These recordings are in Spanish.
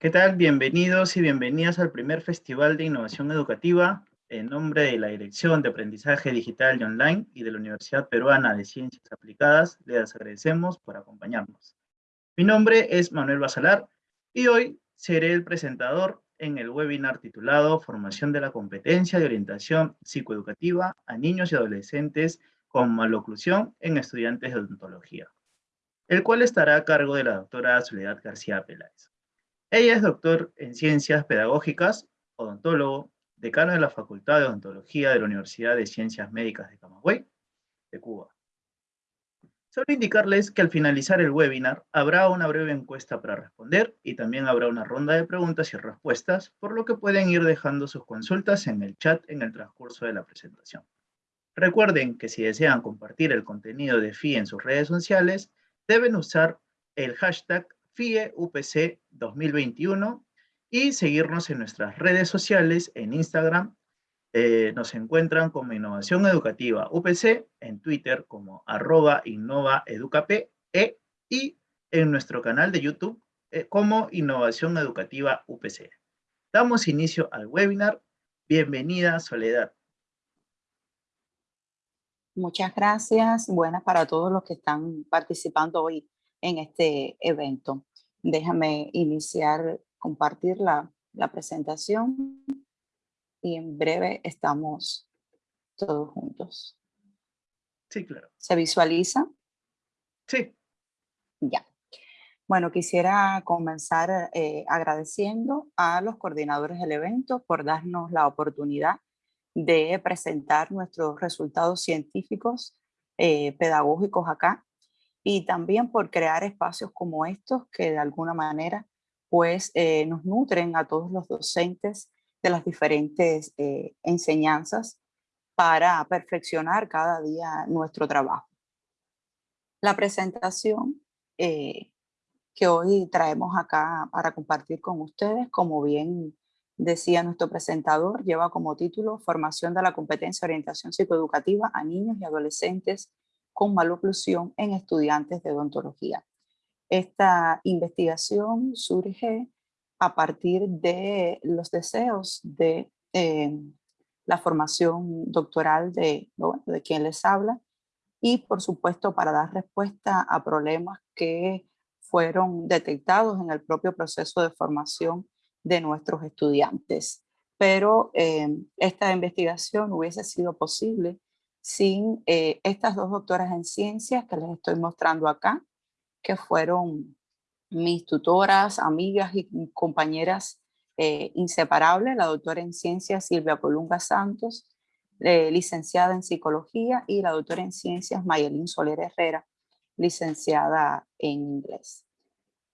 ¿Qué tal? Bienvenidos y bienvenidas al primer Festival de Innovación Educativa en nombre de la Dirección de Aprendizaje Digital y Online y de la Universidad Peruana de Ciencias Aplicadas. Les agradecemos por acompañarnos. Mi nombre es Manuel Basalar y hoy seré el presentador en el webinar titulado Formación de la competencia de orientación psicoeducativa a niños y adolescentes con maloclusión en estudiantes de odontología, el cual estará a cargo de la doctora Soledad García Peláez. Ella es doctor en Ciencias Pedagógicas, odontólogo, decano de la Facultad de Odontología de la Universidad de Ciencias Médicas de Camagüey, de Cuba. Solo indicarles que al finalizar el webinar habrá una breve encuesta para responder y también habrá una ronda de preguntas y respuestas, por lo que pueden ir dejando sus consultas en el chat en el transcurso de la presentación. Recuerden que si desean compartir el contenido de FIE en sus redes sociales, deben usar el hashtag FIEUPC 2021 y seguirnos en nuestras redes sociales, en Instagram, eh, nos encuentran como Innovación Educativa UPC, en Twitter como arroba innovaeducap e, y en nuestro canal de YouTube eh, como Innovación Educativa UPC. Damos inicio al webinar. Bienvenida, Soledad. Muchas gracias. Buenas para todos los que están participando hoy en este evento. Déjame iniciar, compartir la, la presentación y en breve estamos todos juntos. Sí, claro. ¿Se visualiza? Sí. Ya. Bueno, quisiera comenzar eh, agradeciendo a los coordinadores del evento por darnos la oportunidad de presentar nuestros resultados científicos eh, pedagógicos acá y también por crear espacios como estos que de alguna manera pues eh, nos nutren a todos los docentes de las diferentes eh, enseñanzas para perfeccionar cada día nuestro trabajo. La presentación eh, que hoy traemos acá para compartir con ustedes, como bien decía nuestro presentador, lleva como título Formación de la competencia orientación psicoeducativa a niños y adolescentes con maloclusión en estudiantes de odontología. Esta investigación surge a partir de los deseos de eh, la formación doctoral de, de quien les habla y por supuesto para dar respuesta a problemas que fueron detectados en el propio proceso de formación de nuestros estudiantes. Pero eh, esta investigación hubiese sido posible sin eh, estas dos doctoras en ciencias que les estoy mostrando acá, que fueron mis tutoras, amigas y compañeras eh, inseparables, la doctora en ciencias Silvia Colunga Santos, eh, licenciada en psicología, y la doctora en ciencias Mayelín Soler Herrera, licenciada en inglés.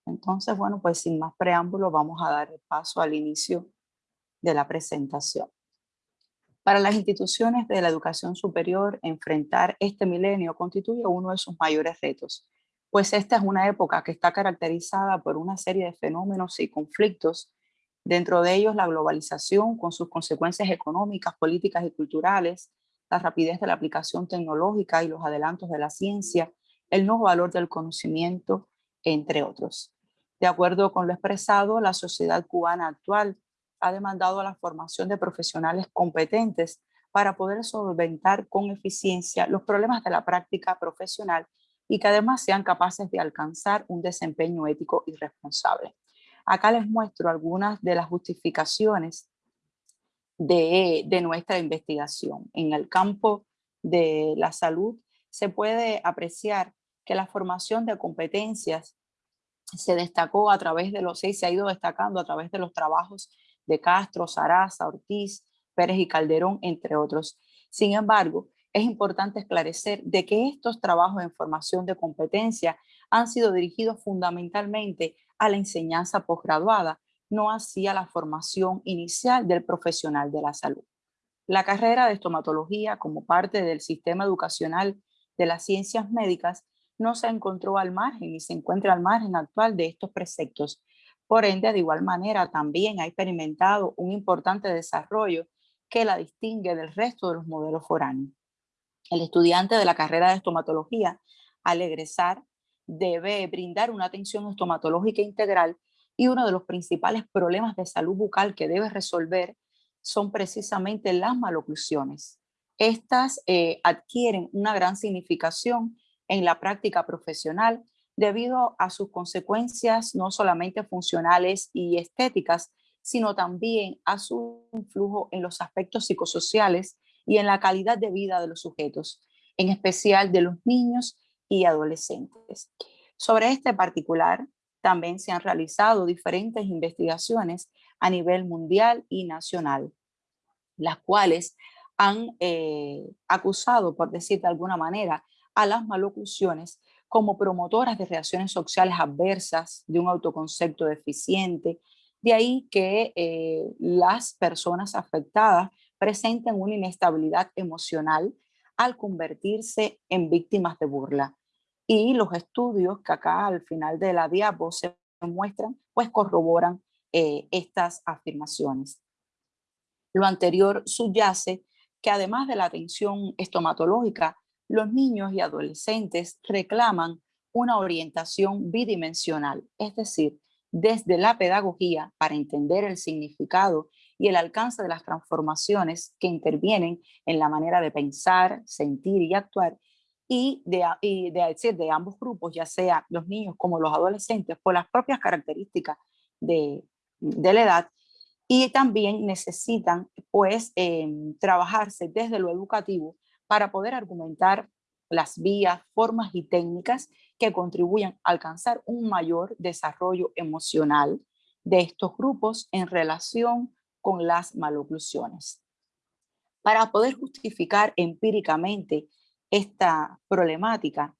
Entonces, bueno, pues sin más preámbulo, vamos a dar paso al inicio de la presentación. Para las instituciones de la educación superior, enfrentar este milenio constituye uno de sus mayores retos, pues esta es una época que está caracterizada por una serie de fenómenos y conflictos, dentro de ellos la globalización con sus consecuencias económicas, políticas y culturales, la rapidez de la aplicación tecnológica y los adelantos de la ciencia, el nuevo valor del conocimiento, entre otros. De acuerdo con lo expresado, la sociedad cubana actual ha demandado la formación de profesionales competentes para poder solventar con eficiencia los problemas de la práctica profesional y que además sean capaces de alcanzar un desempeño ético y responsable. Acá les muestro algunas de las justificaciones de, de nuestra investigación. En el campo de la salud se puede apreciar que la formación de competencias se destacó a través de los se ha ido destacando a través de los trabajos de Castro, Saraza, Ortiz, Pérez y Calderón, entre otros. Sin embargo, es importante esclarecer de que estos trabajos en formación de competencia han sido dirigidos fundamentalmente a la enseñanza posgraduada, no así a la formación inicial del profesional de la salud. La carrera de estomatología como parte del sistema educacional de las ciencias médicas no se encontró al margen y se encuentra al margen actual de estos preceptos. Por ende, de igual manera, también ha experimentado un importante desarrollo que la distingue del resto de los modelos foráneos. El estudiante de la carrera de estomatología, al egresar, debe brindar una atención estomatológica integral y uno de los principales problemas de salud bucal que debe resolver son precisamente las maloclusiones. Estas eh, adquieren una gran significación en la práctica profesional debido a sus consecuencias no solamente funcionales y estéticas, sino también a su influjo en los aspectos psicosociales y en la calidad de vida de los sujetos, en especial de los niños y adolescentes. Sobre este particular, también se han realizado diferentes investigaciones a nivel mundial y nacional, las cuales han eh, acusado, por decir de alguna manera, a las maloclusiones como promotoras de reacciones sociales adversas, de un autoconcepto deficiente, de ahí que eh, las personas afectadas presenten una inestabilidad emocional al convertirse en víctimas de burla. Y los estudios que acá al final de la diapo se muestran, pues corroboran eh, estas afirmaciones. Lo anterior subyace que además de la atención estomatológica, los niños y adolescentes reclaman una orientación bidimensional, es decir, desde la pedagogía para entender el significado y el alcance de las transformaciones que intervienen en la manera de pensar, sentir y actuar, y de, decir de ambos grupos, ya sea los niños como los adolescentes, por las propias características de, la edad, y también necesitan pues em, trabajarse desde lo educativo para poder argumentar las vías, formas y técnicas que contribuyan a alcanzar un mayor desarrollo emocional de estos grupos en relación con las maloclusiones. Para poder justificar empíricamente esta problemática,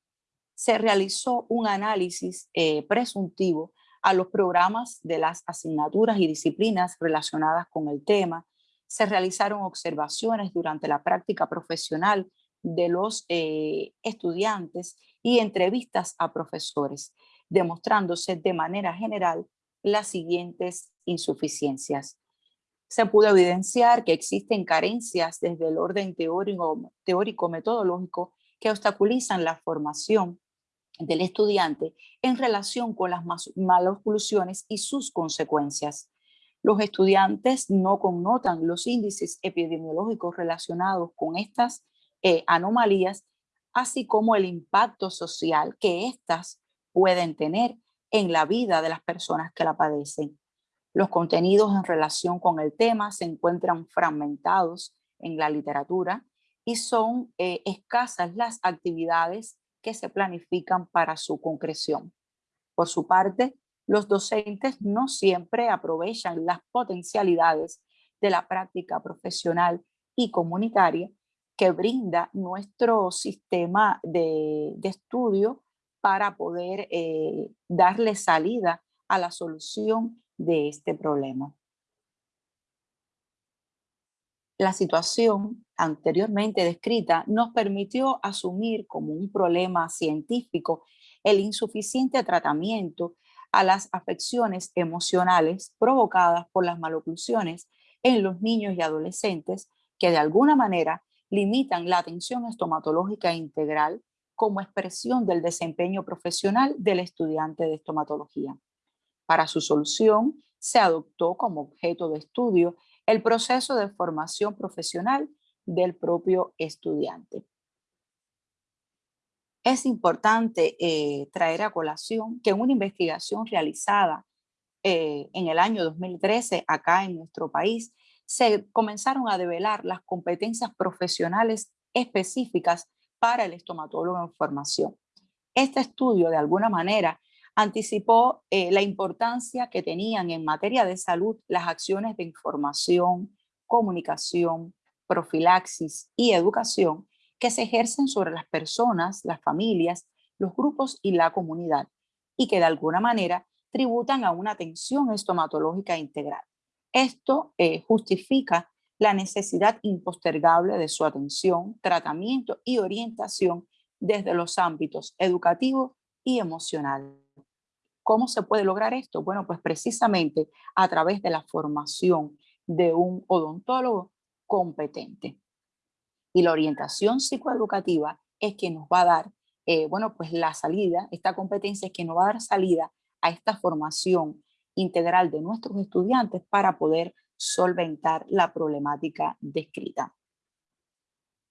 se realizó un análisis eh, presuntivo a los programas de las asignaturas y disciplinas relacionadas con el tema. Se realizaron observaciones durante la práctica profesional de los eh, estudiantes y entrevistas a profesores, demostrándose de manera general las siguientes insuficiencias se pudo evidenciar que existen carencias desde el orden teórico-metodológico que obstaculizan la formación del estudiante en relación con las malas conclusiones y sus consecuencias. Los estudiantes no connotan los índices epidemiológicos relacionados con estas eh, anomalías, así como el impacto social que éstas pueden tener en la vida de las personas que la padecen. Los contenidos en relación con el tema se encuentran fragmentados en la literatura y son eh, escasas las actividades que se planifican para su concreción. Por su parte, los docentes no siempre aprovechan las potencialidades de la práctica profesional y comunitaria que brinda nuestro sistema de, estudio para poder eh, darle salida a la solución de este problema. La situación anteriormente descrita nos permitió asumir como un problema científico el insuficiente tratamiento a las afecciones emocionales provocadas por las maloclusiones en los niños y adolescentes que de alguna manera limitan la atención estomatológica integral como expresión del desempeño profesional del estudiante de estomatología. Para su solución, se adoptó como objeto de estudio el proceso de formación profesional del propio estudiante. Es importante eh, traer a colación que una investigación realizada eh, en el año 2013 acá en nuestro país, se comenzaron a develar las competencias profesionales específicas para el estomatólogo en formación. Este estudio de alguna manera anticipó eh, la importancia que tenían en materia de salud las acciones de información, comunicación, profilaxis y educación que se ejercen sobre las personas, las familias, los grupos y la comunidad y que de alguna manera tributan a una atención estomatológica integral. Esto eh, justifica la necesidad impostergable de su atención, tratamiento y orientación desde los ámbitos educativo y emocional. ¿Cómo se puede lograr esto? Bueno, pues precisamente a través de la formación de un odontólogo competente. Y la orientación psicoeducativa es que nos va a dar, eh, bueno, pues la salida, esta competencia es que nos va a dar salida a esta formación integral de nuestros estudiantes para poder solventar la problemática descrita.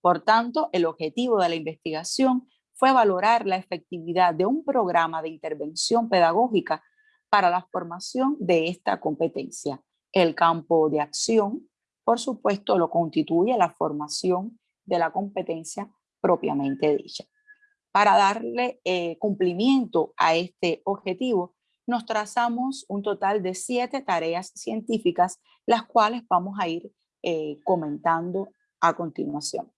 Por tanto, el objetivo de la investigación fue valorar la efectividad de un programa de intervención pedagógica para la formación de esta competencia. El campo de acción, por supuesto, lo constituye la formación de la competencia propiamente dicha. Para darle eh, cumplimiento a este objetivo, nos trazamos un total de siete tareas científicas, las cuales vamos a ir eh, comentando a continuación.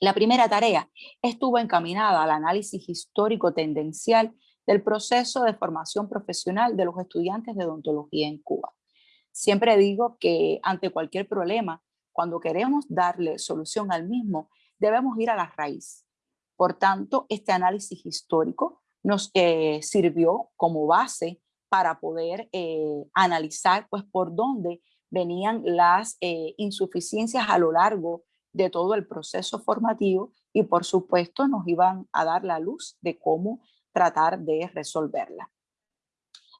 La primera tarea estuvo encaminada al análisis histórico tendencial del proceso de formación profesional de los estudiantes de odontología en Cuba. Siempre digo que ante cualquier problema, cuando queremos darle solución al mismo, debemos ir a la raíz. Por tanto, este análisis histórico nos eh, sirvió como base para poder eh, analizar pues, por dónde venían las eh, insuficiencias a lo largo de todo el proceso formativo y por supuesto nos iban a dar la luz de cómo tratar de resolverla.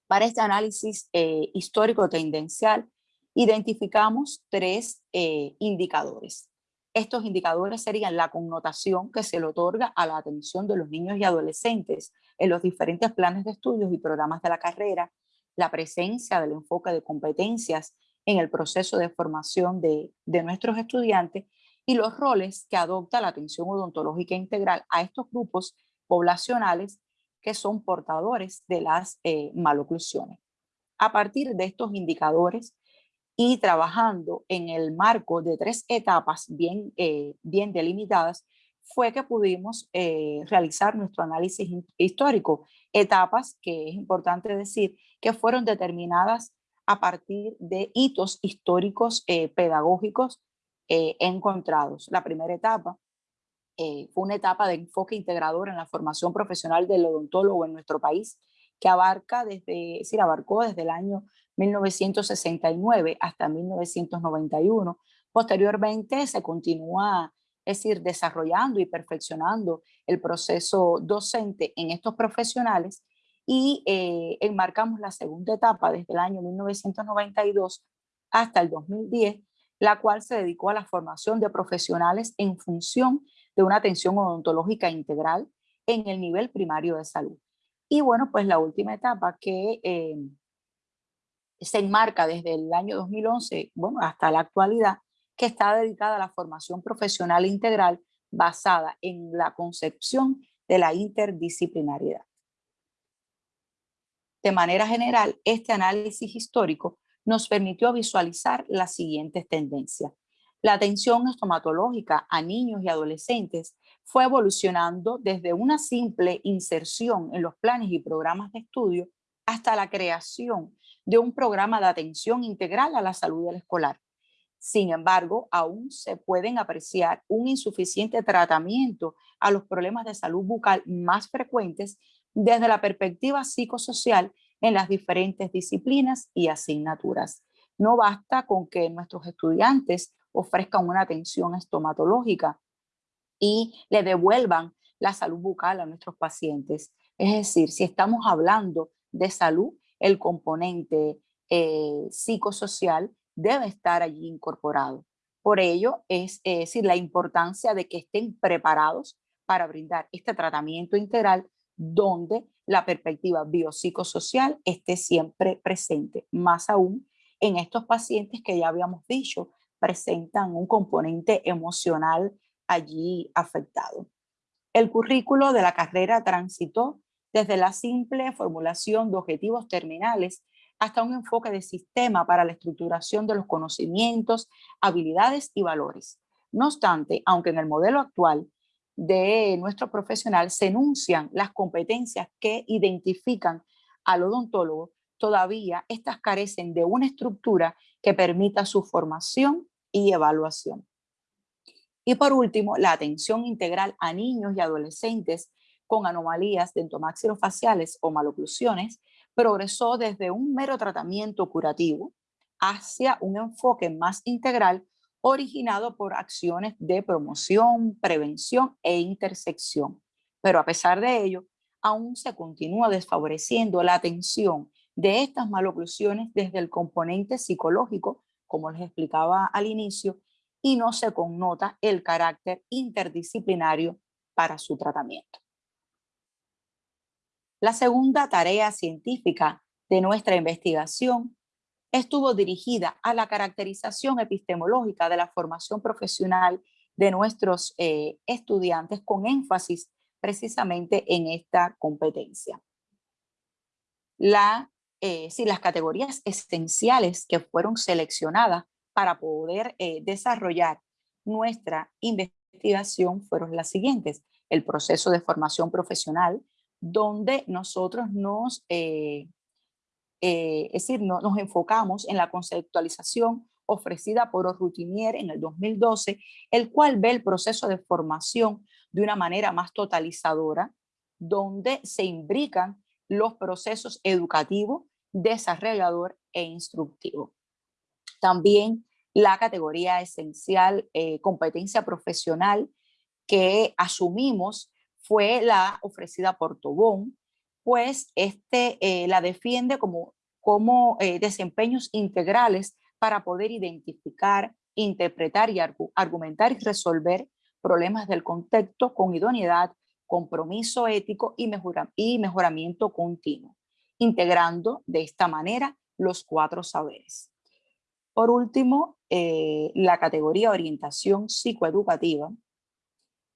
Para este análisis histórico tendencial identificamos tres eh, indicadores. Estos indicadores serían la connotación que se le otorga a la atención de los niños y adolescentes en los diferentes planes de estudios y programas de la carrera, la presencia del enfoque de competencias en el proceso de formación de, nuestros estudiantes y los roles que adopta la atención odontológica integral a estos grupos poblacionales que son portadores de las eh, maloclusiones. A partir de estos indicadores y trabajando en el marco de tres etapas bien, eh, bien delimitadas, fue que pudimos eh, realizar nuestro análisis histórico. Etapas que es importante decir que fueron determinadas a partir de hitos históricos pedagógicos eh, encontrados. La primera etapa fue una etapa de enfoque integrador en la formación profesional del odontólogo en nuestro país, que abarca desde, es decir, abarcó desde el año 1969 hasta 1991. Posteriormente se continúa, es decir, desarrollando y perfeccionando el proceso docente en estos profesionales y eh, enmarcamos la segunda etapa desde el año 1992 hasta el 2010, la cual se dedicó a la formación de profesionales en función de una atención odontológica integral en el nivel primario de salud. Y bueno, pues la última etapa que eh, se enmarca desde el año 2011 bueno, hasta la actualidad, que está dedicada a la formación profesional integral basada en la concepción de la interdisciplinariedad. De manera general, este análisis histórico nos permitió visualizar las siguientes tendencias. La atención estomatológica a niños y adolescentes fue evolucionando desde una simple inserción en los planes y programas de estudio hasta la creación de un programa de atención integral a la salud del escolar. Sin embargo, aún se pueden apreciar un insuficiente tratamiento a los problemas de salud bucal más frecuentes desde la perspectiva psicosocial en las diferentes disciplinas y asignaturas. No basta con que nuestros estudiantes ofrezcan una atención estomatológica y le devuelvan la salud bucal a nuestros pacientes. Es decir, si estamos hablando de salud, el componente eh, psicosocial debe estar allí incorporado. Por ello, es, es decir, la importancia de que estén preparados para brindar este tratamiento integral donde la perspectiva biopsicosocial esté siempre presente, más aún en estos pacientes que ya habíamos dicho presentan un componente emocional allí afectado. El currículo de la carrera transitó desde la simple formulación de objetivos terminales hasta un enfoque de sistema para la estructuración de los conocimientos, habilidades y valores. No obstante, aunque en el modelo actual de nuestro profesional se enuncian las competencias que identifican al odontólogo, todavía estas carecen de una estructura que permita su formación y evaluación. Y por último, la atención integral a niños y adolescentes con anomalías dentomaxilofaciales o maloclusiones progresó desde un mero tratamiento curativo hacia un enfoque más integral originado por acciones de promoción, prevención e intersección. Pero a pesar de ello, aún se continúa desfavoreciendo la atención de estas maloclusiones desde el componente psicológico, como les explicaba al inicio, y no se connota el carácter interdisciplinario para su tratamiento. La segunda tarea científica de nuestra investigación estuvo dirigida a la caracterización epistemológica de la formación profesional de nuestros eh, estudiantes con énfasis precisamente en esta competencia. Eh, las categorías esenciales que fueron seleccionadas para poder eh, desarrollar nuestra investigación fueron las siguientes. El proceso de formación profesional, donde nosotros nos eh, es decir, no, nos enfocamos en la conceptualización ofrecida por Routinier en el 2012, el cual ve el proceso de formación de una manera más totalizadora, donde se imbrican los procesos educativo, desarrollador e instructivo. También la categoría esencial, eh, competencia profesional, que asumimos fue la ofrecida por Tobón, pues este eh, la defiende como, como eh, desempeños integrales para poder identificar, interpretar y argumentar y resolver problemas del contexto con idoneidad, compromiso ético y, mejoramiento continuo, integrando de esta manera los cuatro saberes. Por último, eh, la categoría orientación psicoeducativa,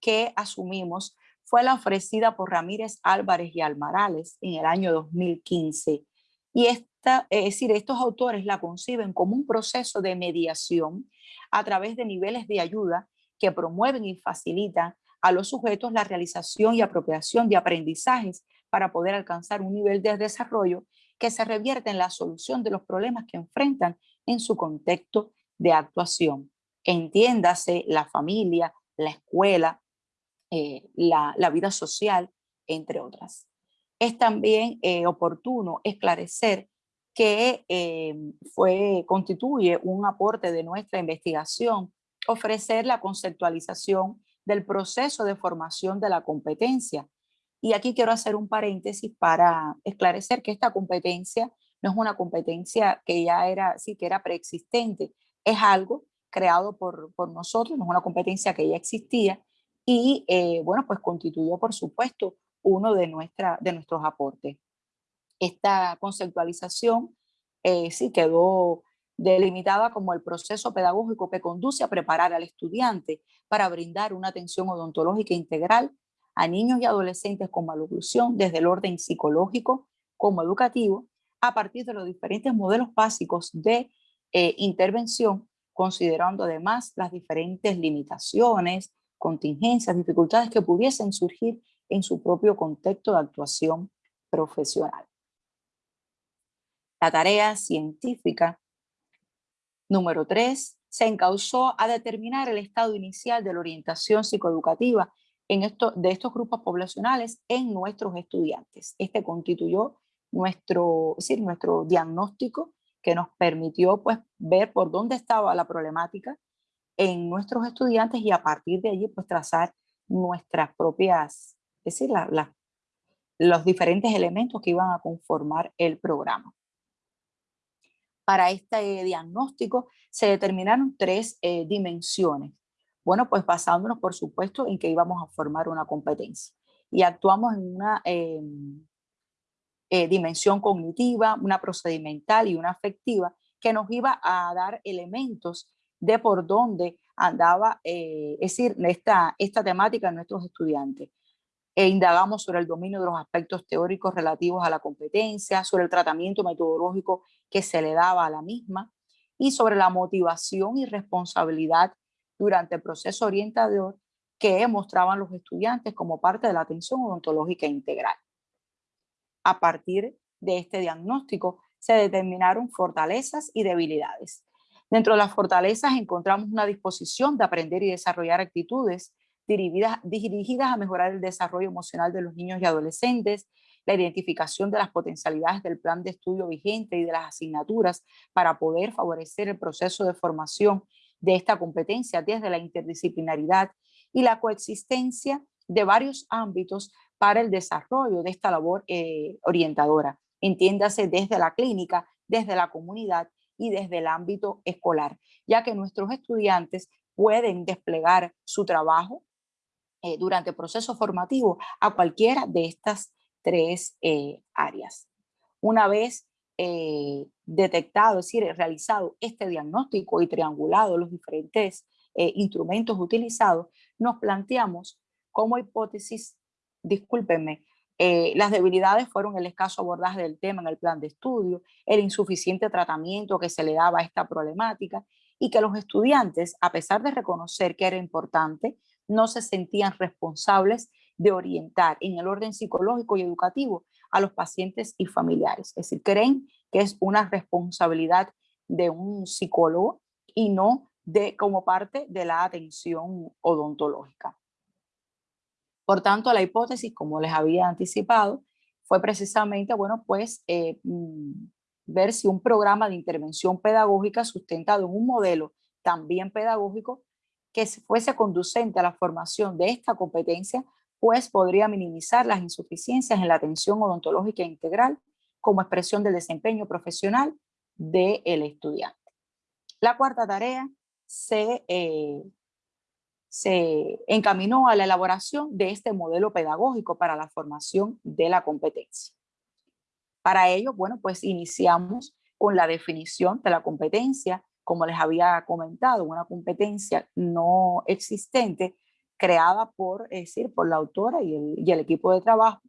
que asumimos fue la ofrecida por Ramírez Álvarez y Almarales en el año 2015. Y esta, es decir, estos autores la conciben como un proceso de mediación a través de niveles de ayuda que promueven y facilitan a los sujetos la realización y apropiación de aprendizajes para poder alcanzar un nivel de desarrollo que se revierte en la solución de los problemas que enfrentan en su contexto de actuación. Entiéndase la familia, la escuela, eh, la, vida social, entre otras. Es también eh, oportuno esclarecer que eh, fue, constituye un aporte de nuestra investigación ofrecer la conceptualización del proceso de formación de la competencia. Y aquí quiero hacer un paréntesis para esclarecer que esta competencia no es una competencia que ya era, sí, que era preexistente, es algo creado por, por nosotros, no es una competencia que ya existía y eh, bueno, pues constituyó por supuesto uno de, nuestra, de nuestros aportes. Esta conceptualización eh, sí quedó delimitada como el proceso pedagógico que conduce a preparar al estudiante para brindar una atención odontológica integral a niños y adolescentes con maloclusión desde el orden psicológico como educativo a partir de los diferentes modelos básicos de eh, intervención, considerando además las diferentes limitaciones, contingencias, dificultades que pudiesen surgir en su propio contexto de actuación profesional. La tarea científica número 3 se encausó a determinar el estado inicial de la orientación psicoeducativa en esto, de estos grupos poblacionales en nuestros estudiantes. Este constituyó nuestro, decir, nuestro diagnóstico que nos permitió pues, ver por dónde estaba la problemática en nuestros estudiantes y a partir de allí pues trazar nuestras propias, es decir, los diferentes elementos que iban a conformar el programa. Para este diagnóstico se determinaron tres eh, dimensiones. Bueno, pues basándonos por supuesto en que íbamos a formar una competencia y actuamos en una em, eh, dimensión cognitiva, una procedimental y una afectiva que nos iba a dar elementos de por dónde andaba, eh, es decir, esta, esta temática en nuestros estudiantes. E indagamos sobre el dominio de los aspectos teóricos relativos a la competencia, sobre el tratamiento metodológico que se le daba a la misma y sobre la motivación y responsabilidad durante el proceso orientador que mostraban los estudiantes como parte de la atención odontológica integral. A partir de este diagnóstico se determinaron fortalezas y debilidades Dentro de las fortalezas encontramos una disposición de aprender y desarrollar actitudes dirigidas, a mejorar el desarrollo emocional de los niños y adolescentes, la identificación de las potencialidades del plan de estudio vigente y de las asignaturas para poder favorecer el proceso de formación de esta competencia desde la interdisciplinaridad y la coexistencia de varios ámbitos para el desarrollo de esta labor eh, orientadora. entiéndase desde la clínica, desde la comunidad y desde el ámbito escolar, ya que nuestros estudiantes pueden desplegar su trabajo eh, durante el proceso formativo a cualquiera de estas tres eh, áreas. Una vez eh, detectado, es decir, realizado este diagnóstico y triangulado los diferentes instrumentos utilizados, nos planteamos como hipótesis, discúlpenme, las debilidades fueron el escaso abordaje del tema en el plan de estudio, el insuficiente tratamiento que se le daba a esta problemática y que los estudiantes, a pesar de reconocer que era importante, no se sentían responsables de orientar en el orden psicológico y educativo a los pacientes y familiares. Es decir, creen que es una responsabilidad de un psicólogo y no de, como parte de la atención odontológica. Por tanto, la hipótesis, como les había anticipado, fue precisamente, bueno, pues eh, mm, ver si un programa de intervención pedagógica sustentado en un modelo también pedagógico que fuese conducente a la formación de esta competencia, pues podría minimizar las insuficiencias en la atención odontológica integral como expresión del desempeño profesional del estudiante. La cuarta tarea se, eh, se encaminó a la elaboración de este modelo pedagógico para la formación de la competencia. Para ello, bueno, pues iniciamos con la definición de la competencia, como les había comentado, una competencia no existente creada por, es decir, por la autora y el, y el equipo de trabajo,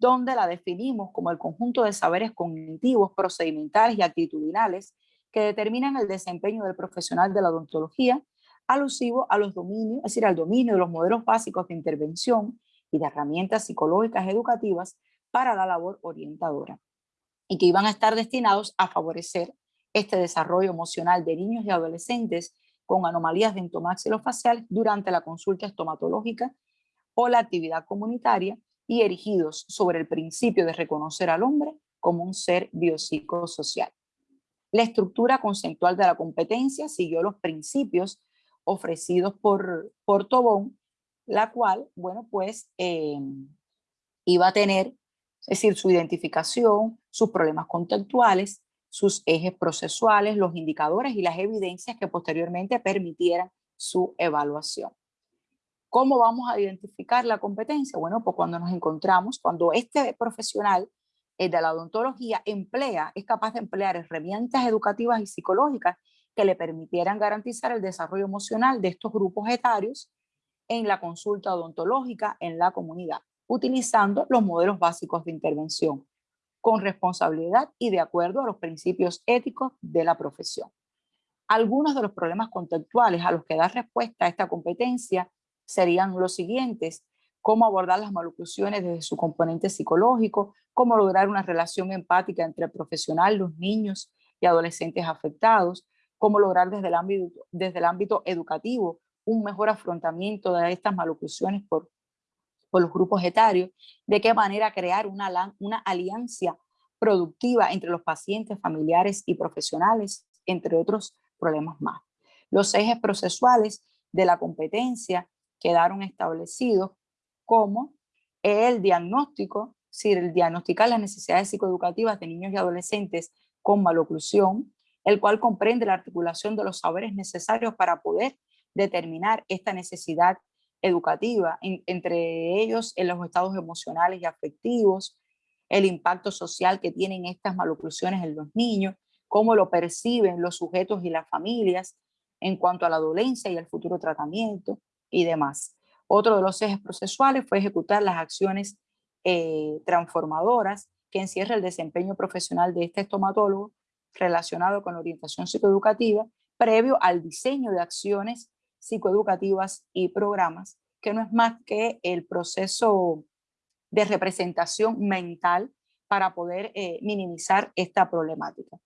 donde la definimos como el conjunto de saberes cognitivos, procedimentales y actitudinales que determinan el desempeño del profesional de la odontología, alusivo a los dominios, es decir, al dominio de los modelos básicos de intervención y de herramientas psicológicas educativas para la labor orientadora y que iban a estar destinados a favorecer este desarrollo emocional de niños y adolescentes con anomalías dentomaxilofaciales durante la consulta estomatológica o la actividad comunitaria y erigidos sobre el principio de reconocer al hombre como un ser biopsicosocial. La estructura conceptual de la competencia siguió los principios ofrecidos por, por Tobón, la cual, bueno, pues eh, iba a tener es decir, su identificación, sus problemas contextuales, sus ejes procesuales, los indicadores y las evidencias que posteriormente permitieran su evaluación. ¿Cómo vamos a identificar la competencia? Bueno, pues cuando nos encontramos, cuando este profesional de la odontología emplea, es capaz de emplear herramientas educativas y psicológicas que le permitieran garantizar el desarrollo emocional de estos grupos etarios en la consulta odontológica en la comunidad utilizando los modelos básicos de intervención, con responsabilidad y de acuerdo a los principios éticos de la profesión. Algunos de los problemas contextuales a los que da respuesta a esta competencia serían los siguientes, cómo abordar las maloclusiones desde su componente psicológico, cómo lograr una relación empática entre el profesional, los niños y adolescentes afectados, cómo lograr desde el ámbito, desde el ámbito educativo un mejor afrontamiento de estas maloclusiones por por los grupos etarios, de qué manera crear una, una alianza productiva entre los pacientes, familiares y profesionales, entre otros problemas más. Los ejes procesuales de la competencia quedaron establecidos como el diagnóstico, si el diagnosticar las necesidades psicoeducativas de niños y adolescentes con maloclusión, el cual comprende la articulación de los saberes necesarios para poder determinar esta necesidad educativa, entre ellos en los estados emocionales y afectivos, el impacto social que tienen estas maloclusiones en los niños, cómo lo perciben los sujetos y las familias en cuanto a la dolencia y el futuro tratamiento y demás. Otro de los ejes procesuales fue ejecutar las acciones eh, transformadoras que encierra el desempeño profesional de este estomatólogo relacionado con la orientación psicoeducativa previo al diseño de acciones psicoeducativas y programas, que no es más que el proceso de representación mental para poder eh, minimizar esta problemática.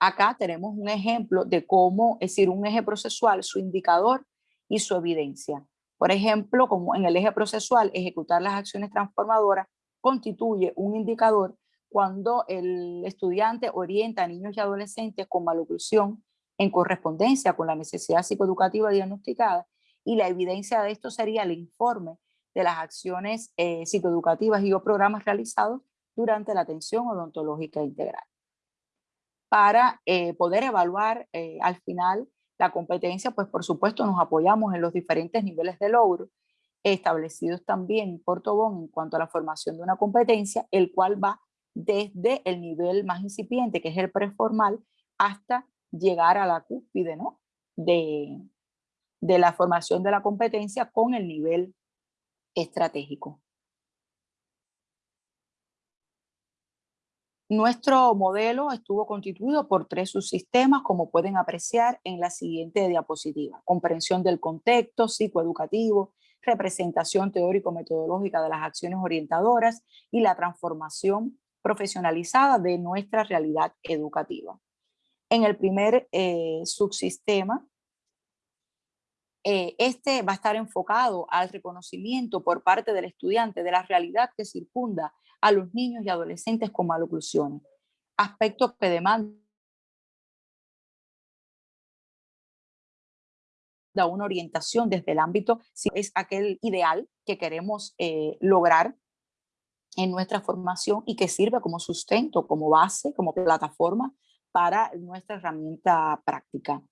Acá tenemos un ejemplo de cómo, es decir, un eje procesual, su indicador y su evidencia. Por ejemplo, como en el eje procesual, ejecutar las acciones transformadoras constituye un indicador cuando el estudiante orienta a niños y adolescentes con maloclusión en correspondencia con la necesidad psicoeducativa diagnosticada y la evidencia de esto sería el informe de las acciones eh, psicoeducativas y o programas realizados durante la atención odontológica integral. Para eh, poder evaluar eh, al final la competencia, pues por supuesto nos apoyamos en los diferentes niveles de logro establecidos también por Tobón en cuanto a la formación de una competencia, el cual va desde el nivel más incipiente, que es el preformal, hasta llegar a la cúspide ¿no? de, de la formación de la competencia con el nivel estratégico. Nuestro modelo estuvo constituido por tres subsistemas, como pueden apreciar en la siguiente diapositiva. Comprensión del contexto psicoeducativo, representación teórico-metodológica de las acciones orientadoras y la transformación profesionalizada de nuestra realidad educativa. En el primer eh, subsistema, eh, este va a estar enfocado al reconocimiento por parte del estudiante de la realidad que circunda a los niños y adolescentes con maloclusiones, aspectos que demandan una orientación desde el ámbito, si es aquel ideal que queremos eh, lograr en nuestra formación y que sirve como sustento, como base, como plataforma para nuestra herramienta práctica.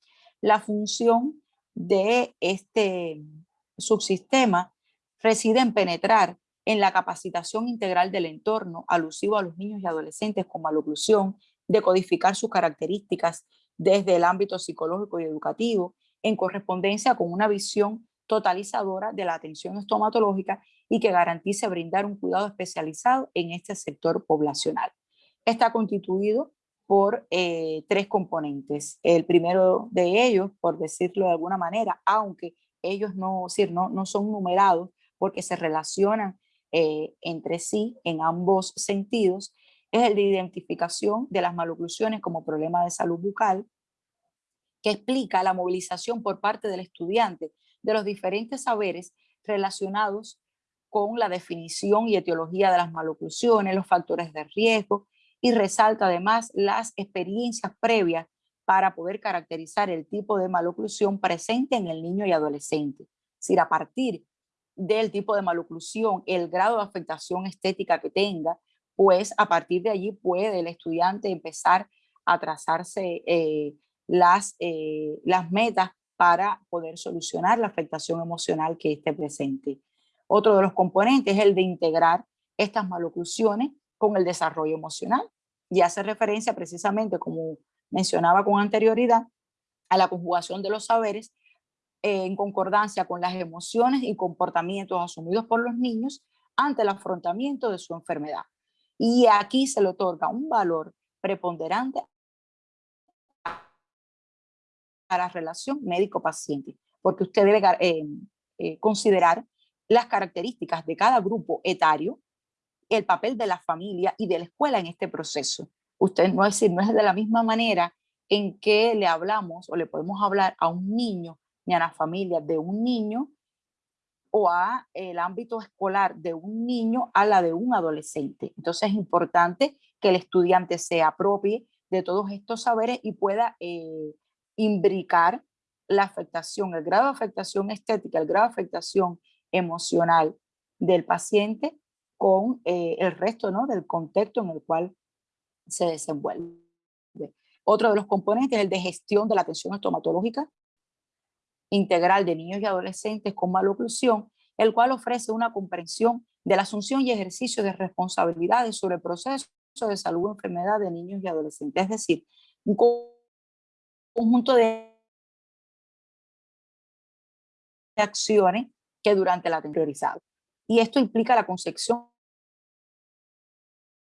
La función de este subsistema reside en penetrar en la capacitación integral del entorno alusivo a los niños y adolescentes con maloclusión, decodificar sus características desde el ámbito psicológico y educativo, en correspondencia con una visión totalizadora de la atención estomatológica y que garantice brindar un cuidado especializado en este sector poblacional. Está constituido por eh, tres componentes. El primero de ellos, por decirlo de alguna manera, aunque ellos no, no, no son numerados porque se relacionan eh, entre sí en ambos sentidos, es el de identificación de las maloclusiones como problema de salud bucal, que explica la movilización por parte del estudiante de los diferentes saberes relacionados con la definición y etiología de las maloclusiones, los factores de riesgo, y resalta además las experiencias previas para poder caracterizar el tipo de maloclusión presente en el niño y adolescente. Es a partir del tipo de maloclusión, el grado de afectación estética que tenga, pues a partir de allí puede el estudiante empezar a trazarse eh, las, eh, las metas para poder solucionar la afectación emocional que esté presente. Otro de los componentes es el de integrar estas maloclusiones con el desarrollo emocional y hace referencia precisamente, como mencionaba con anterioridad, a la conjugación de los saberes en concordancia con las emociones y comportamientos asumidos por los niños ante el afrontamiento de su enfermedad. Y aquí se le otorga un valor preponderante la relación médico-paciente, porque usted debe eh, eh, considerar las características de cada grupo etario, el papel de la familia y de la escuela en este proceso. Usted no es, decir, no es de la misma manera en que le hablamos o le podemos hablar a un niño ni a la familia de un niño o a el ámbito escolar de un niño a la de un adolescente. Entonces es importante que el estudiante se apropie de todos estos saberes y pueda eh, imbricar la afectación, el grado de afectación estética, el grado de afectación emocional del paciente con eh, el resto ¿no? del contexto en el cual se desenvuelve. Otro de los componentes es el de gestión de la atención estomatológica, integral de niños y adolescentes con maloclusión, el cual ofrece una comprensión de la asunción y ejercicio de responsabilidades sobre el proceso de salud o enfermedad de niños y adolescentes. Es decir, un conjunto de acciones que durante la priorizado. Y esto implica la concepción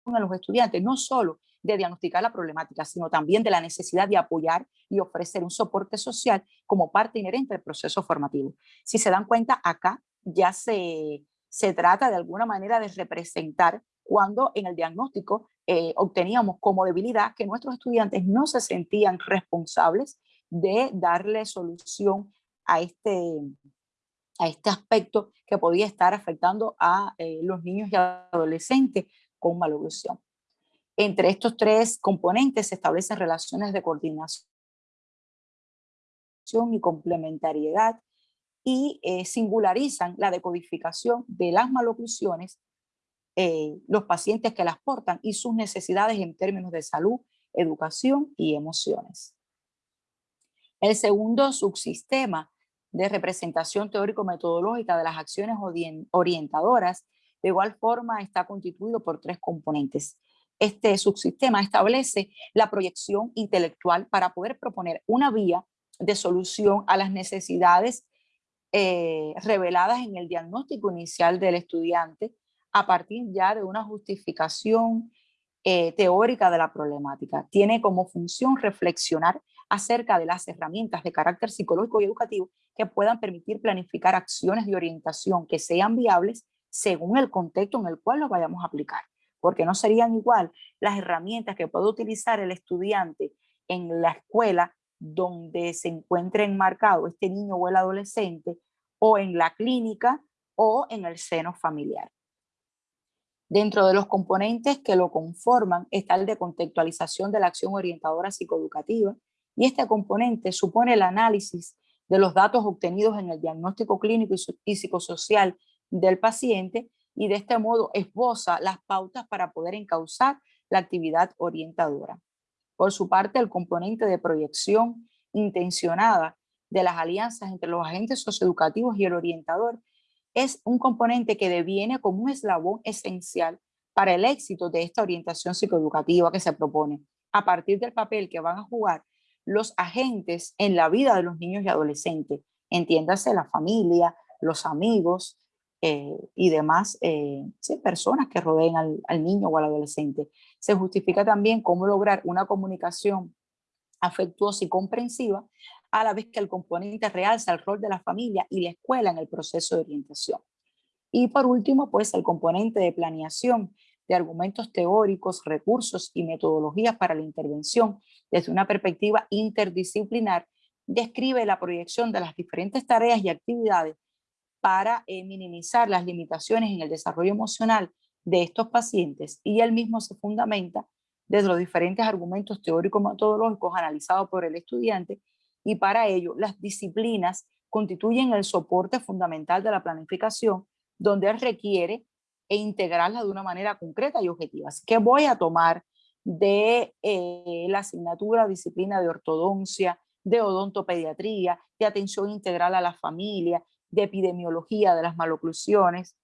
a los estudiantes, no solo de diagnosticar la problemática, sino también de la necesidad de apoyar y ofrecer un soporte social como parte inherente del proceso formativo. Si se dan cuenta, acá ya se, se trata de alguna manera de representar cuando en el diagnóstico eh, obteníamos como debilidad que nuestros estudiantes no se sentían responsables de darle solución a este, a este aspecto que podía estar afectando a eh, los niños y adolescentes con maloclusión. Entre estos tres componentes se establecen relaciones de coordinación y complementariedad y eh, singularizan la decodificación de las maloclusiones eh, los pacientes que las portan y sus necesidades en términos de salud, educación y emociones. El segundo subsistema de representación teórico-metodológica de las acciones orientadoras, de igual forma está constituido por tres componentes. Este subsistema establece la proyección intelectual para poder proponer una vía de solución a las necesidades eh, reveladas en el diagnóstico inicial del estudiante a partir ya de una justificación eh, teórica de la problemática. Tiene como función reflexionar acerca de las herramientas de carácter psicológico y educativo que puedan permitir planificar acciones de orientación que sean viables según el contexto en el cual lo vayamos a aplicar. Porque no serían igual las herramientas que puede utilizar el estudiante en la escuela donde se encuentre enmarcado este niño o el adolescente, o en la clínica, o en el seno familiar. Dentro de los componentes que lo conforman está el de contextualización de la acción orientadora psicoeducativa, y este componente supone el análisis de los datos obtenidos en el diagnóstico clínico y psicosocial del paciente y de este modo esboza las pautas para poder encauzar la actividad orientadora. Por su parte, el componente de proyección intencionada de las alianzas entre los agentes socioeducativos y el orientador es un componente que deviene como un eslabón esencial para el éxito de esta orientación psicoeducativa que se propone, a partir del papel que van a jugar los agentes en la vida de los niños y adolescentes, entiéndase la familia, los amigos, eh, y demás eh, personas que rodeen al, niño o al adolescente. Se justifica también cómo lograr una comunicación afectuosa y comprensiva, a la vez que el componente realza el rol de la familia y la escuela en el proceso de orientación. Y por último, pues el componente de planeación de argumentos teóricos, recursos y metodologías para la intervención desde una perspectiva interdisciplinar, describe la proyección de las diferentes tareas y actividades para eh, minimizar las limitaciones en el desarrollo emocional de estos pacientes y él mismo se fundamenta desde los diferentes argumentos teóricos metodológicos analizados por el estudiante y para ello las disciplinas constituyen el soporte fundamental de la planificación donde requiere e integrarla de una manera concreta y objetiva. Así que voy a tomar de eh, la asignatura disciplina de ortodoncia, de odontopediatría, de atención integral a la familia, de epidemiología de las maloclusiones,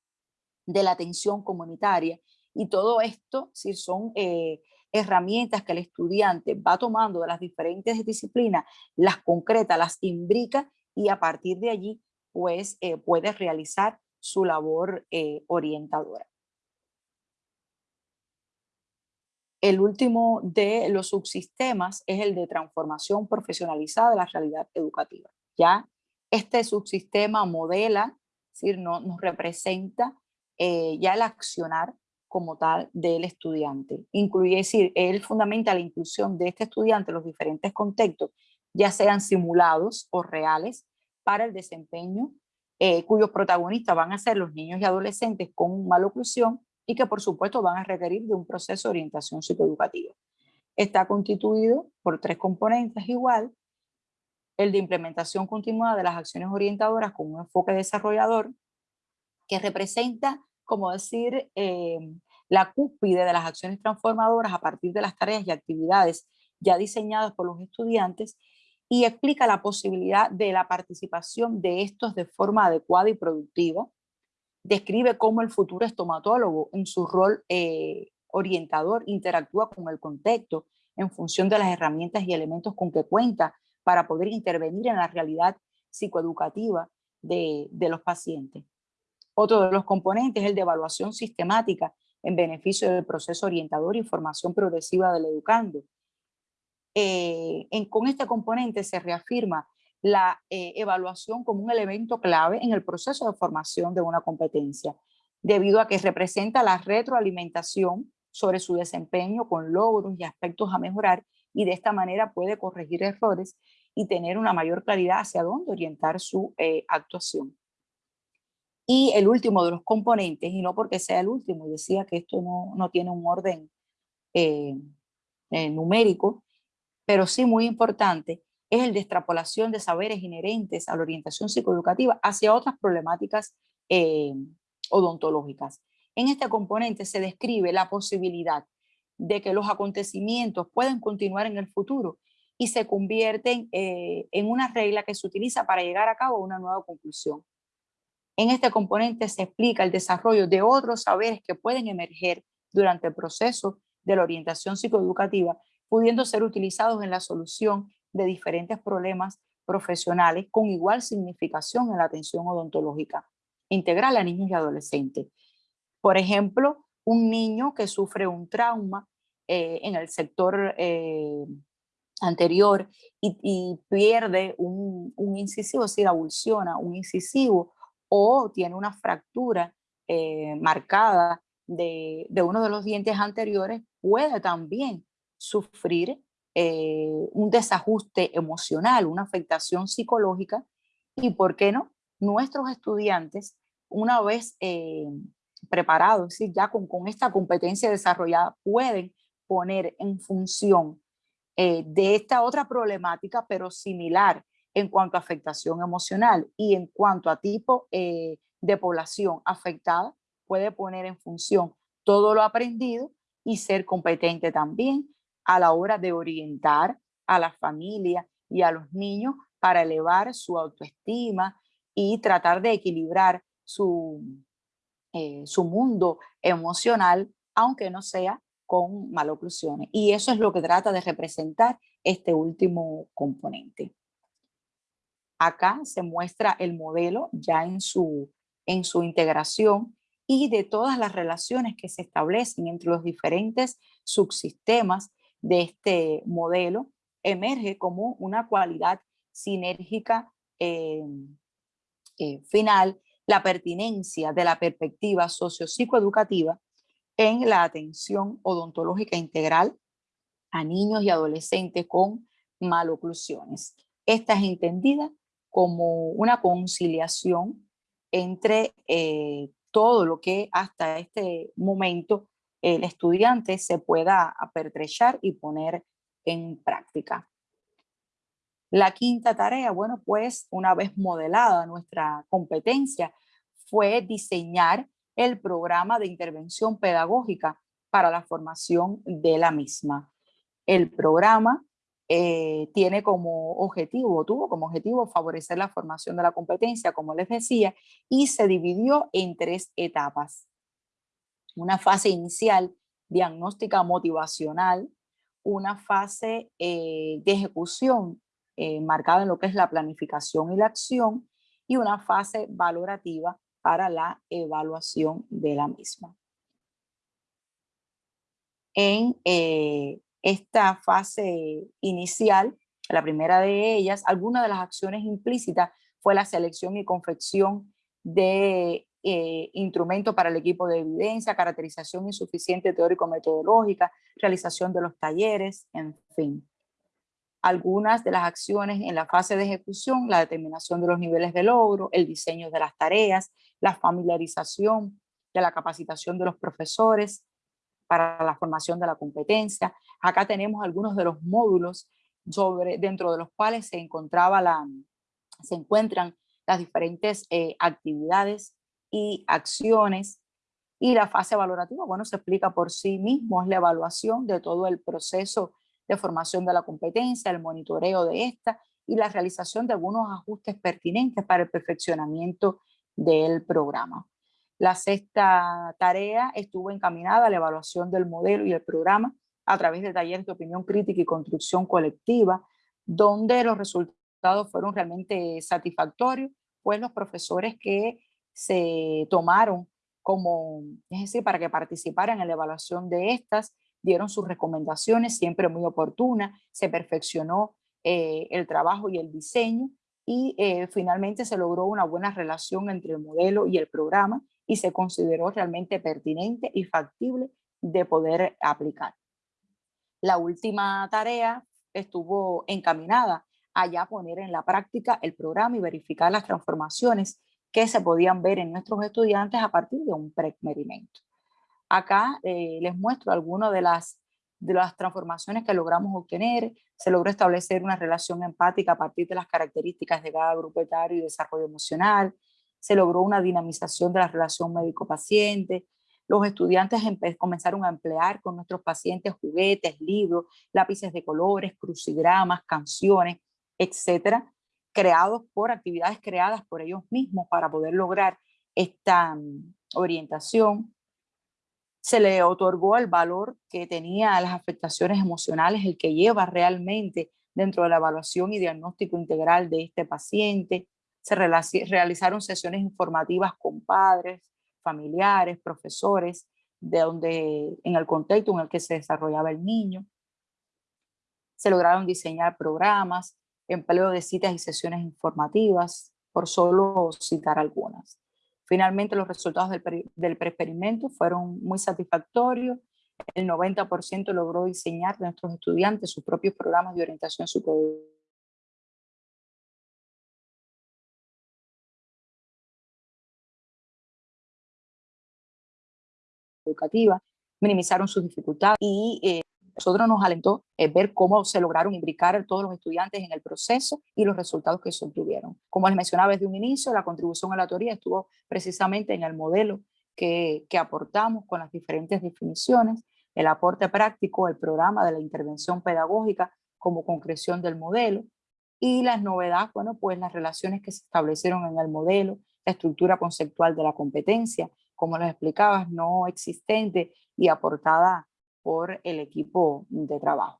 de la atención comunitaria. Y todo esto si son eh, herramientas que el estudiante va tomando de las diferentes disciplinas, las concreta, las imbrica y a partir de allí pues eh, puede realizar su labor eh, orientadora. El último de los subsistemas es el de transformación profesionalizada de la realidad educativa. Ya este subsistema modela, es decir, no, nos representa eh, ya el accionar como tal del estudiante. Incluye, decir, él fundamenta la inclusión de este estudiante en los diferentes contextos, ya sean simulados o reales, para el desempeño, eh, cuyos protagonistas van a ser los niños y adolescentes con maloclusión y que por supuesto van a requerir de un proceso de orientación psicoeducativa. Está constituido por tres componentes igual, el de implementación continuada de las acciones orientadoras con un enfoque desarrollador que representa, como decir, eh, la cúspide de las acciones transformadoras a partir de las tareas y actividades ya diseñadas por los estudiantes y explica la posibilidad de la participación de estos de forma adecuada y productiva. Describe cómo el futuro estomatólogo en su rol eh, orientador interactúa con el contexto en función de las herramientas y elementos con que cuenta para poder intervenir en la realidad psicoeducativa de, de los pacientes. Otro de los componentes es el de evaluación sistemática en beneficio del proceso orientador y formación progresiva del educando. Eh, con este componente se reafirma la eh, evaluación como un elemento clave en el proceso de formación de una competencia, debido a que representa la retroalimentación sobre su desempeño con logros y aspectos a mejorar y de esta manera puede corregir errores y tener una mayor claridad hacia dónde orientar su eh, actuación. Y el último de los componentes, y no porque sea el último, decía que esto no, no tiene un orden eh, eh, numérico, pero sí muy importante, es el de extrapolación de saberes inherentes a la orientación psicoeducativa hacia otras problemáticas odontológicas. En este componente se describe la posibilidad de que los acontecimientos pueden continuar en el futuro y se convierten eh, en una regla que se utiliza para llegar a cabo una nueva conclusión. En este componente se explica el desarrollo de otros saberes que pueden emerger durante el proceso de la orientación psicoeducativa, pudiendo ser utilizados en la solución de diferentes problemas profesionales con igual significación en la atención odontológica integral a niños y adolescentes. Por ejemplo, un niño que sufre un trauma eh, en el sector eh, anterior y, pierde un, incisivo, es decir, abulsiona un incisivo o tiene una fractura eh, marcada de, uno de los dientes anteriores, puede también sufrir un desajuste emocional, una afectación psicológica y, ¿por qué no? Nuestros estudiantes, una vez preparados, es decir, ya con, con esta competencia desarrollada, pueden poner en función eh, de esta otra problemática, pero similar en cuanto a afectación emocional y en cuanto a tipo eh, de población afectada, puede poner en función todo lo aprendido y ser competente también a la hora de orientar a la familia y a los niños para elevar su autoestima y tratar de equilibrar su, eh, su mundo emocional, aunque no sea con maloclusiones. Y eso es lo que trata de representar este último componente. Acá se muestra el modelo ya en su, en su integración y de todas las relaciones que se establecen entre los diferentes subsistemas de este modelo, emerge como una cualidad sinérgica eh, eh, final la pertinencia de la perspectiva sociopsicoeducativa en la atención odontológica integral a niños y adolescentes con maloclusiones. Esta es entendida como una conciliación entre eh, todo lo que hasta este momento el estudiante se pueda apertrechar y poner en práctica. La quinta tarea, bueno, pues una vez modelada nuestra competencia, fue diseñar el programa de intervención pedagógica para la formación de la misma. El programa eh, tiene como objetivo, tuvo como objetivo favorecer la formación de la competencia, como les decía, y se dividió en tres etapas. Una fase inicial, diagnóstica motivacional, una fase eh, de ejecución eh, marcada en lo que es la planificación y la acción, y una fase valorativa para la evaluación de la misma. En eh, esta fase inicial, la primera de ellas, alguna de las acciones implícitas fue la selección y confección de eh, instrumentos para el equipo de evidencia, caracterización insuficiente teórico-metodológica, realización de los talleres, en fin. Algunas de las acciones en la fase de ejecución, la determinación de los niveles de logro, el diseño de las tareas, la familiarización de la capacitación de los profesores para la formación de la competencia. Acá tenemos algunos de los módulos dentro de los cuales se, encontraba la, se encuentran las diferentes eh, actividades y acciones y la fase valorativa, bueno, se explica por sí mismo, es la evaluación de todo el proceso de formación de la competencia, el monitoreo de esta y la realización de algunos ajustes pertinentes para el perfeccionamiento del programa. La sexta tarea estuvo encaminada a la evaluación del modelo y el programa a través de talleres de opinión crítica y construcción colectiva, donde los resultados fueron realmente satisfactorios, pues los profesores que se tomaron como, es decir, para que participaran en la evaluación de estas, dieron sus recomendaciones, siempre muy oportunas, se perfeccionó eh, el trabajo y el diseño y eh, finalmente se logró una buena relación entre el modelo y el programa y se consideró realmente pertinente y factible de poder aplicar. La última tarea estuvo encaminada a ya poner en la práctica el programa y verificar las transformaciones que se podían ver en nuestros estudiantes a partir de un pre-experimento. Acá eh, les muestro algunas de las, de las transformaciones que logramos obtener. Se logró establecer una relación empática a partir de las características de cada grupo etario y desarrollo emocional. Se logró una dinamización de la relación médico-paciente. los estudiantes comenzaron a emplear con nuestros pacientes juguetes, libros, lápices de colores, crucigramas, canciones, etcétera, creados por actividades creadas por ellos mismos para poder lograr esta mm, orientación. Se le otorgó el valor que tenía las afectaciones emocionales, el que lleva realmente dentro de la evaluación y diagnóstico integral de este paciente. Se realizaron sesiones informativas con padres, familiares, profesores, de donde, en el contexto en el que se desarrollaba el niño. Se lograron diseñar programas, empleo de citas y sesiones informativas, por solo citar algunas. Finalmente, los resultados del, del preexperimento fueron muy satisfactorios. El 90% logró diseñar de nuestros estudiantes sus propios programas de orientación superior educativa, minimizaron sus dificultades y eh, nosotros nos alentó eh, ver cómo se lograron imbricar todos los estudiantes en el proceso y los resultados que se obtuvieron. Como les mencionaba desde un inicio, la contribución a la teoría estuvo precisamente en el modelo que, que aportamos con las diferentes definiciones, el aporte práctico, el programa de la intervención pedagógica como concreción del modelo, y las novedades, bueno, pues las relaciones que se establecieron en el modelo, la estructura conceptual de la competencia, como les explicabas, no existente y aportada por el equipo de trabajo.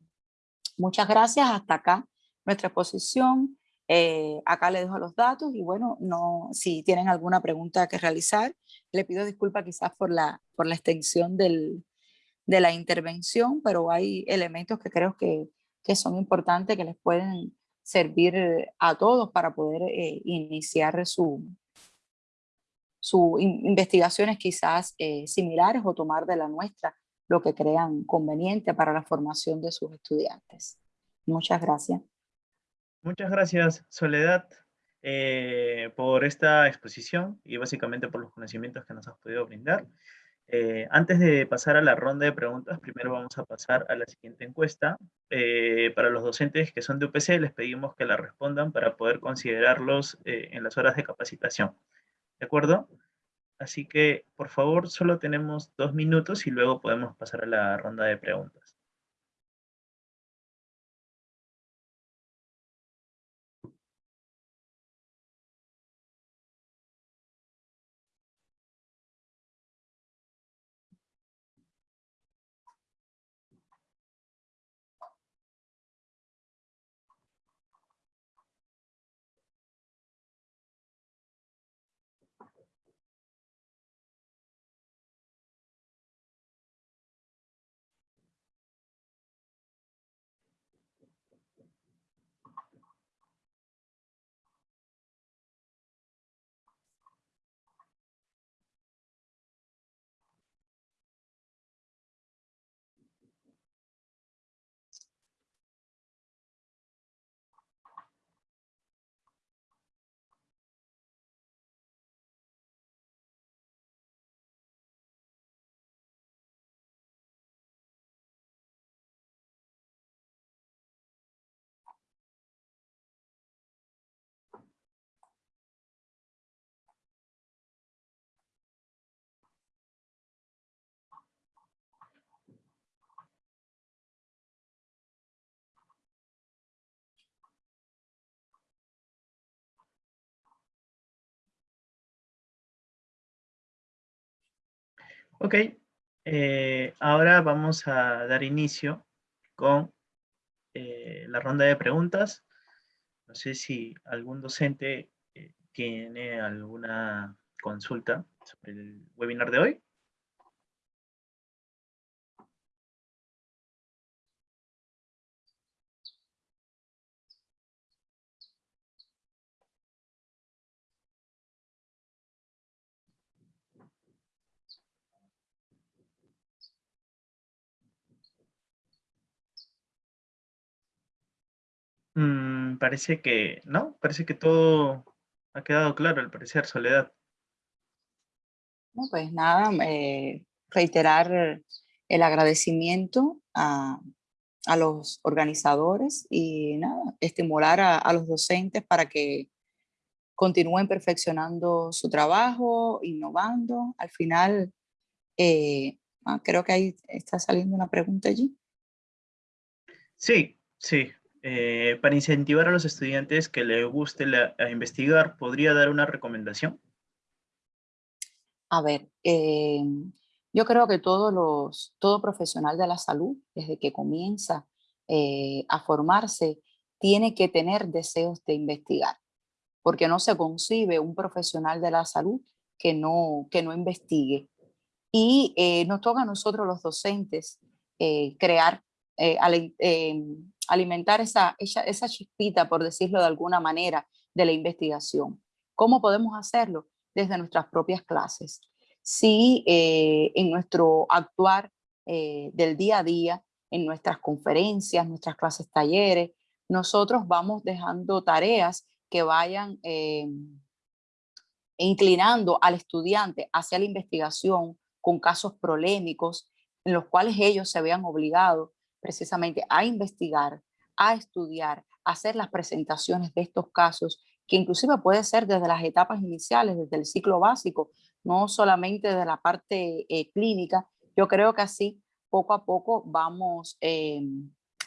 Muchas gracias, hasta acá nuestra exposición. Eh, acá les dejo los datos y bueno, no, si tienen alguna pregunta que realizar, le pido disculpas quizás por la, por la extensión del, de la intervención, pero hay elementos que creo que, que son importantes que les pueden servir a todos para poder eh, iniciar su, sus investigaciones quizás eh, similares o tomar de la nuestra lo que crean conveniente para la formación de sus estudiantes. Muchas gracias. Muchas gracias, Soledad, eh, por esta exposición y básicamente por los conocimientos que nos has podido brindar. Eh, antes de pasar a la ronda de preguntas, primero vamos a pasar a la siguiente encuesta. Para los docentes que son de UPC, les pedimos que la respondan para poder considerarlos en las horas de capacitación. ¿De acuerdo? Así que, por favor, solo tenemos dos minutos y luego podemos pasar a la ronda de preguntas. Ok, eh, ahora vamos a dar inicio con eh, la ronda de preguntas. No sé si algún docente eh, tiene alguna consulta sobre el webinar de hoy. Mm, parece que, ¿no? Parece que todo ha quedado claro, al parecer, Soledad. No, pues nada, eh, reiterar el agradecimiento a, los organizadores y nada, estimular a, los docentes para que continúen perfeccionando su trabajo, innovando. Al final, Eh, ah, creo que ahí está saliendo una pregunta allí. Sí, sí. Eh, para incentivar a los estudiantes que les guste investigar, ¿podría dar una recomendación? A ver, eh, yo creo que todos los, todo profesional de la salud, desde que comienza a formarse, tiene que tener deseos de investigar, porque no se concibe un profesional de la salud que no, que no investigue. Y eh, nos toca a nosotros los docentes eh, crear, eh, alimentar esa, esa, esa chispita, por decirlo de alguna manera, de la investigación. ¿Cómo podemos hacerlo? Desde nuestras propias clases. Si en nuestro actuar del día a día, en nuestras conferencias, nuestras clases talleres, nosotros vamos dejando tareas que vayan inclinando al estudiante hacia la investigación con casos polémicos en los cuales ellos se vean obligados precisamente a investigar, a estudiar, a hacer las presentaciones de estos casos, que inclusive puede ser desde las etapas iniciales, desde el ciclo básico, no solamente de la parte eh, clínica. Yo creo que así poco a poco vamos, eh,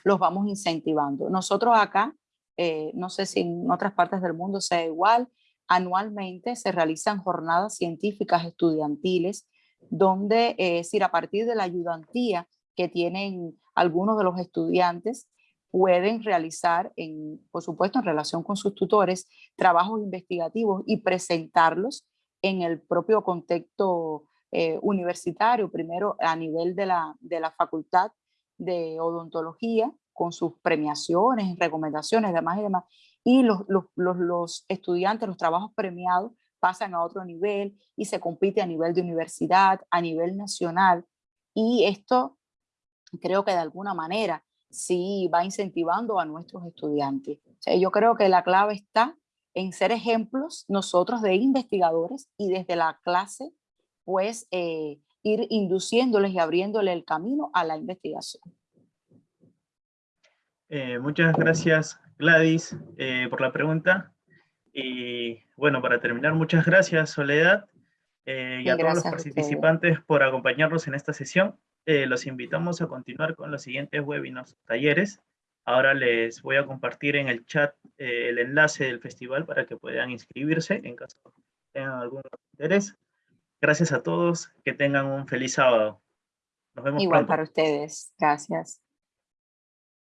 los vamos incentivando. Nosotros acá, eh, no sé si en otras partes del mundo sea igual, anualmente se realizan jornadas científicas estudiantiles donde, es decir, a partir de la ayudantía que tienen algunos de los estudiantes, pueden realizar, en, por supuesto en relación con sus tutores, trabajos investigativos y presentarlos en el propio contexto eh, universitario, primero a nivel de la, de la facultad de odontología, con sus premiaciones, recomendaciones, demás y demás, y los, los, los, estudiantes, los trabajos premiados pasan a otro nivel y se compite a nivel de universidad, a nivel nacional. Y esto creo que de alguna manera sí va incentivando a nuestros estudiantes. yo creo que la clave está en ser ejemplos nosotros de investigadores y desde la clase pues eh, ir induciéndoles y abriéndole el camino a la investigación. Eh, muchas gracias Gladys eh, por la pregunta. Y bueno, para terminar, muchas gracias Soledad y a todos los participantes por acompañarnos en esta sesión. Los invitamos a continuar con los siguientes webinars, talleres. Ahora les voy a compartir en el chat el enlace del festival para que puedan inscribirse en caso tengan algún interés. Gracias a todos, que tengan un feliz sábado. Nos vemos Igual para ustedes, gracias.